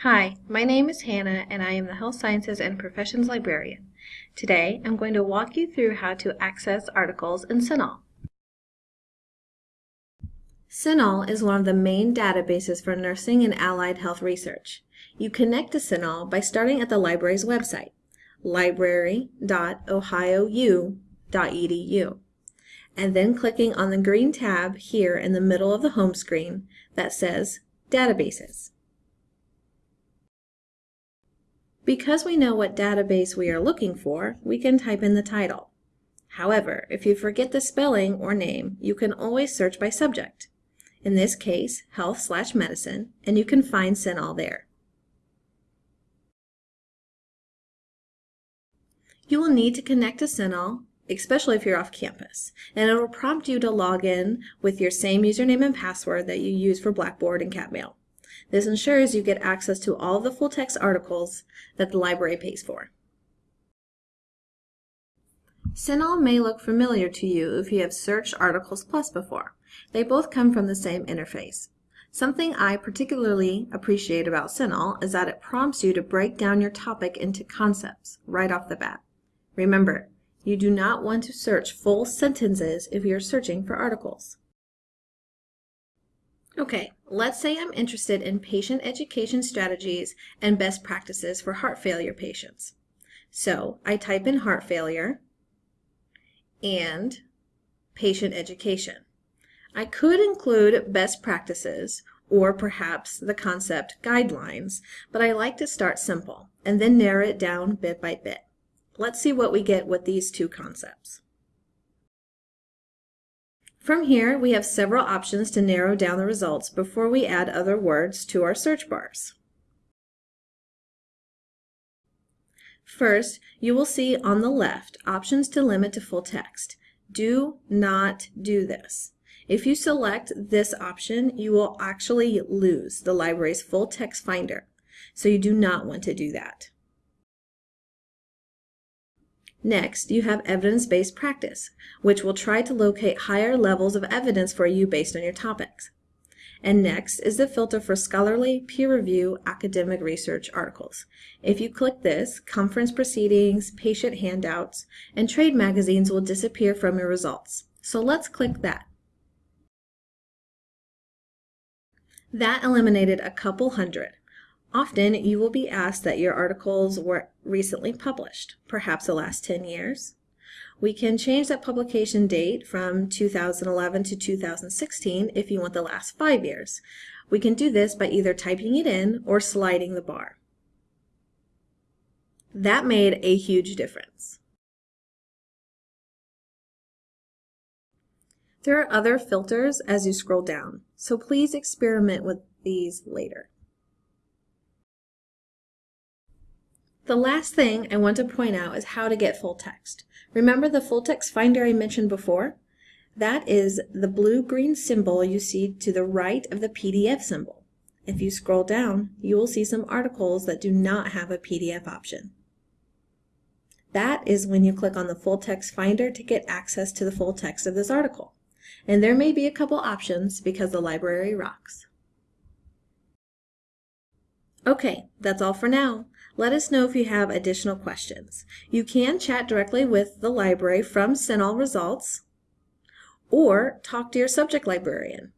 Hi, my name is Hannah and I am the Health Sciences and Professions Librarian. Today I'm going to walk you through how to access articles in CINAHL. CINAHL is one of the main databases for nursing and allied health research. You connect to CINAHL by starting at the library's website, library.ohiou.edu, and then clicking on the green tab here in the middle of the home screen that says Databases. Because we know what database we are looking for, we can type in the title. However, if you forget the spelling or name, you can always search by subject. In this case, health slash medicine, and you can find CINAHL there. You will need to connect to CINAHL, especially if you're off campus, and it will prompt you to log in with your same username and password that you use for Blackboard and CatMail. This ensures you get access to all the full-text articles that the library pays for. CINAHL may look familiar to you if you have searched Articles Plus before. They both come from the same interface. Something I particularly appreciate about CINAHL is that it prompts you to break down your topic into concepts right off the bat. Remember, you do not want to search full sentences if you're searching for articles. Okay, let's say I'm interested in patient education strategies and best practices for heart failure patients. So I type in heart failure and patient education. I could include best practices or perhaps the concept guidelines, but I like to start simple and then narrow it down bit by bit. Let's see what we get with these two concepts. From here, we have several options to narrow down the results before we add other words to our search bars. First, you will see on the left options to limit to full text. Do not do this. If you select this option, you will actually lose the library's full text finder, so you do not want to do that. Next, you have evidence-based practice, which will try to locate higher levels of evidence for you based on your topics. And next is the filter for scholarly, peer review, academic research articles. If you click this, conference proceedings, patient handouts, and trade magazines will disappear from your results. So let's click that. That eliminated a couple hundred. Often you will be asked that your articles were recently published, perhaps the last 10 years. We can change that publication date from 2011 to 2016 if you want the last five years. We can do this by either typing it in or sliding the bar. That made a huge difference. There are other filters as you scroll down, so please experiment with these later. The last thing I want to point out is how to get full text. Remember the full text finder I mentioned before? That is the blue-green symbol you see to the right of the PDF symbol. If you scroll down, you will see some articles that do not have a PDF option. That is when you click on the full text finder to get access to the full text of this article. And there may be a couple options because the library rocks. Okay, that's all for now. Let us know if you have additional questions. You can chat directly with the library from CINAHL results or talk to your subject librarian.